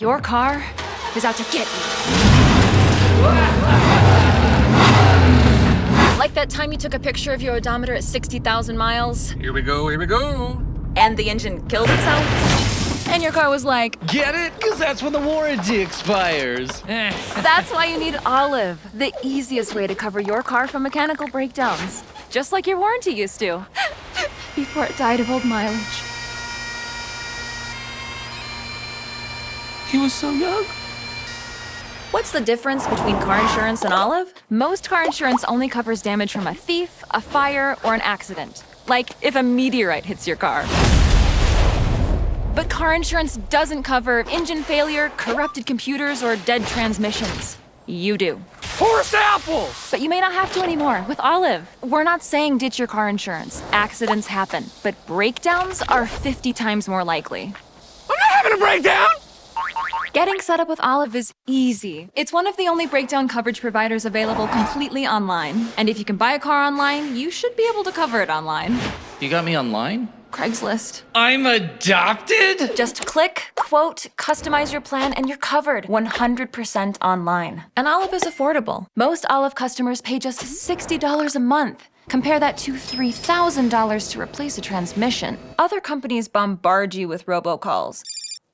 Your car is out to get you. Like that time you took a picture of your odometer at 60,000 miles Here we go, here we go. and the engine killed itself? And your car was like, Get it? Because that's when the warranty expires. that's why you need Olive, the easiest way to cover your car from mechanical breakdowns. Just like your warranty used to. Before it died of old mileage. He was so young. What's the difference between car insurance and Olive? Most car insurance only covers damage from a thief, a fire, or an accident. Like if a meteorite hits your car. But car insurance doesn't cover engine failure, corrupted computers, or dead transmissions. You do. Forced apples! But you may not have to anymore with Olive. We're not saying ditch your car insurance. Accidents happen, but breakdowns are 50 times more likely. I'm not having a breakdown! Getting set up with Olive is easy. It's one of the only breakdown coverage providers available completely online. And if you can buy a car online, you should be able to cover it online. You got me online? Craigslist. I'm adopted? Just click, quote, customize your plan, and you're covered 100% online. And Olive is affordable. Most Olive customers pay just $60 a month. Compare that to $3,000 to replace a transmission. Other companies bombard you with robocalls.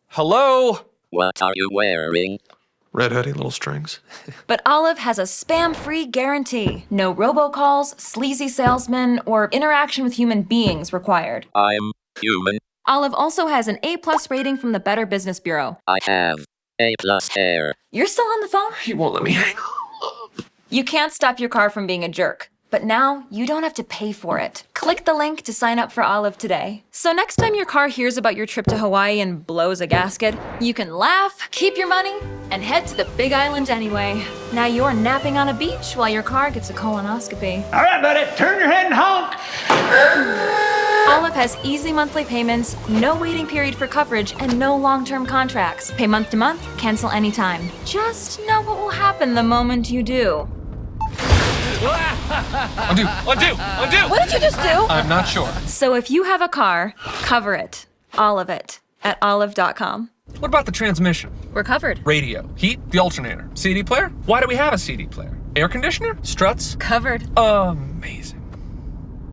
Hello? What are you wearing? Red hoodie, little strings. But Olive has a spam-free guarantee. No robocalls, sleazy salesmen, or interaction with human beings required. I'm human. Olive also has an A-plus rating from the Better Business Bureau. I have A plus hair. You're still on the phone? He won't let me hang. up. You can't stop your car from being a jerk. But now you don't have to pay for it. Click the link to sign up for Olive today. So next time your car hears about your trip to Hawaii and blows a gasket, you can laugh, keep your money, and head to the big island anyway. Now you're napping on a beach while your car gets a colonoscopy. All right, buddy, turn your head and honk. Olive has easy monthly payments, no waiting period for coverage, and no long-term contracts. Pay month to month, cancel anytime. Just know what will happen the moment you do. Undo, undo, undo! What did you just do? I'm not sure. So if you have a car, cover it. All of it. At olive.com. What about the transmission? We're covered. Radio, heat, the alternator, CD player? Why do we have a CD player? Air conditioner? Struts? Covered. Amazing.